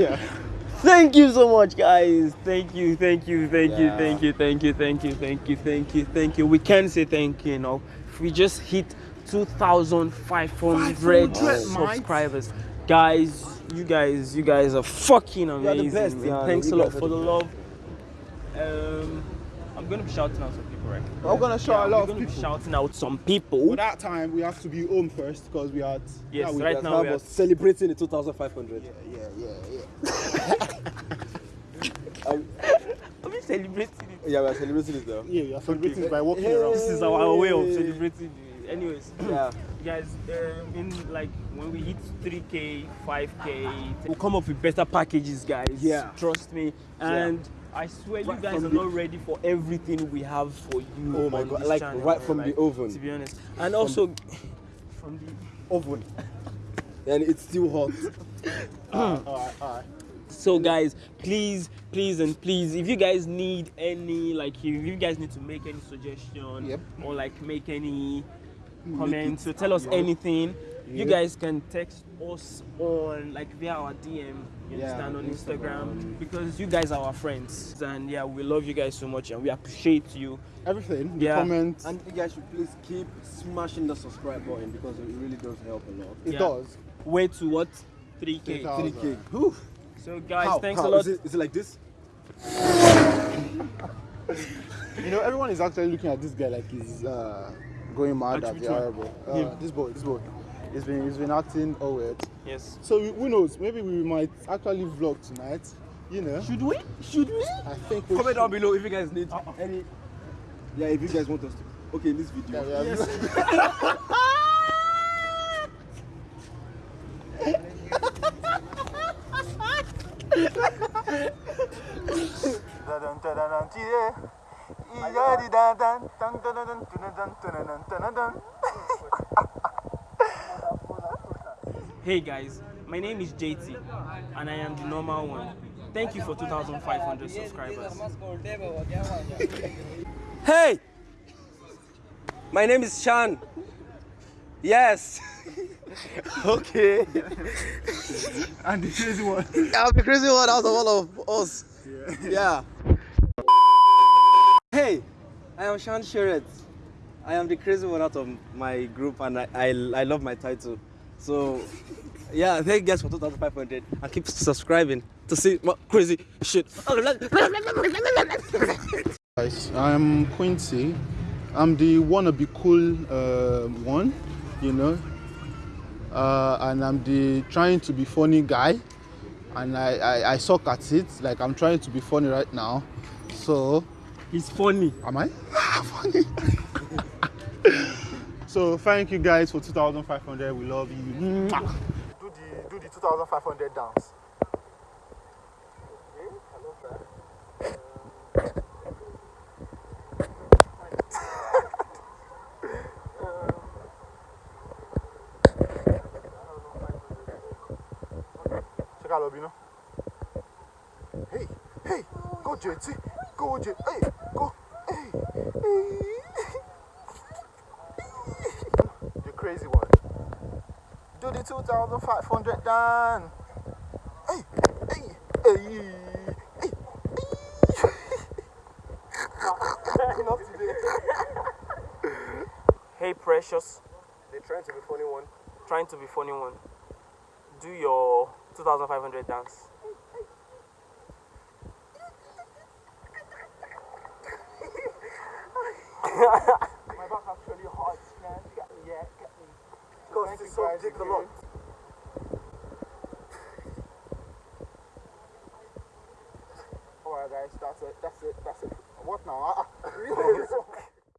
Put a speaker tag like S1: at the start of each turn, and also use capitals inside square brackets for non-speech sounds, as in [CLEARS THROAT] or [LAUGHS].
S1: yeah. [LAUGHS]
S2: Thank you so much, guys. Thank you, thank you, thank you, thank you, thank you, thank you, thank you, thank you, thank you. We can't say thank you enough. We just hit 2,500
S1: 500,
S2: subscribers. Guys, you guys, you guys are fucking
S1: are
S2: amazing.
S1: the best.
S2: Thanks
S1: You
S2: a lot for the
S1: the
S2: love. Um, I'm gonna be shouting out some people, right?
S1: I'm gonna shout a
S2: Yeah,
S1: lot
S2: we're
S1: of
S2: gonna be
S1: people.
S2: shouting out some people.
S1: For that time, we have to be home first because we had.
S2: Yes,
S1: we
S2: right now we are
S3: celebrating the 2,500.
S1: Yeah, yeah, yeah,
S3: Um, [LAUGHS] [LAUGHS]
S2: Are we celebrating it?
S3: yeah, we're celebrating it though.
S1: yeah. Yeah, we are celebrating by walking
S3: Hey.
S1: around.
S2: This is our way of celebrating. it. Anyways, [CLEARS THROAT]
S3: Yeah. [CLEARS THROAT]
S2: guys, um, in like when we hit 3k, 5k, we'll come up with better packages, guys.
S3: Yeah.
S2: Trust me. And I swear, you guys
S3: from
S2: are
S3: the-
S2: not ready for everything we have for you.
S3: Oh my God, like,
S2: channel,
S3: right from the oven.
S2: To be honest, and also from the
S3: Oven. and it's still hot. [LAUGHS]
S1: Ah, alright, alright.
S2: So guys, please, please and please, if you guys need any, like if you guys need to make any suggestion
S1: Yep.
S2: or like make any comments so tell us anything, you guys can text us on like via our DM, you
S3: Yeah,
S2: understand, on Instagram,
S3: Instagram.
S2: because you guys are our friends. And yeah, we love you guys so much and we appreciate you.
S1: Everything. The
S2: Yeah.
S1: comments.
S3: And you guys should please keep smashing the subscribe button because it really does help a lot.
S1: it
S2: yeah.
S1: does.
S2: Way to what? 3k.
S1: 3,000.
S3: 3k. Whew.
S2: So guys,
S3: How?
S2: thanks
S3: How?
S2: a lot.
S3: Is it, is it like this? [LAUGHS]
S1: You know, everyone is actually looking at this guy like he's uh, going mad
S2: Actually,
S1: at the
S2: one?
S1: horrible. Uh, this boy, this boy. He's been, he's been acting all weird.
S2: Yes.
S1: So we- who knows? Maybe we might actually vlog tonight. You know.
S2: Should we? Should we?
S1: I think we
S3: Comment down below if you guys need any. Yeah, if you guys want us to. Okay, in this video.
S1: Yeah, we have-
S2: Hey guys, my name is JT and I am the normal one. Thank you for 2,500 subscribers. [LAUGHS]
S3: Hey! My name is Shan. Yes. [LAUGHS] okay. [LAUGHS]
S1: and the crazy one.
S3: I'm the crazy one out of all of us. Yeah. Hey, I am Shan Sheret. I am the crazy one out of my group and I, I, I love my title. So, yeah, thank you guys for 2,500 and keep subscribing to see more crazy shit.
S1: Guys, I'm Quincy. I'm the wannabe cool uh, one, you know, uh, and I'm the trying to be funny guy, and I, I, I suck at it. Like I'm trying to be funny right now, so
S2: He's funny.
S1: am I [LAUGHS] funny? So thank you guys for 2,500. We love you. Mwah. Do the do the 2,500 dance. Check out Lobino. Hey, hey, go JT, go J, hey, go, hey, hey. The crazy one. Do the 2,500 done. Hey, hey, hey, hey, hey. [LAUGHS] Not today.
S2: Hey Precious,
S3: They're trying to be funny one.
S2: trying to be funny one. Do your 2,500 dance.
S1: My back actually hurts, man. Get me, yeah, get me.
S3: Because
S1: Thank
S3: it's so
S1: guys
S3: big a
S1: Alright guys, that's it, that's it, that's it. What now? Ah, ah. [LAUGHS] [LAUGHS]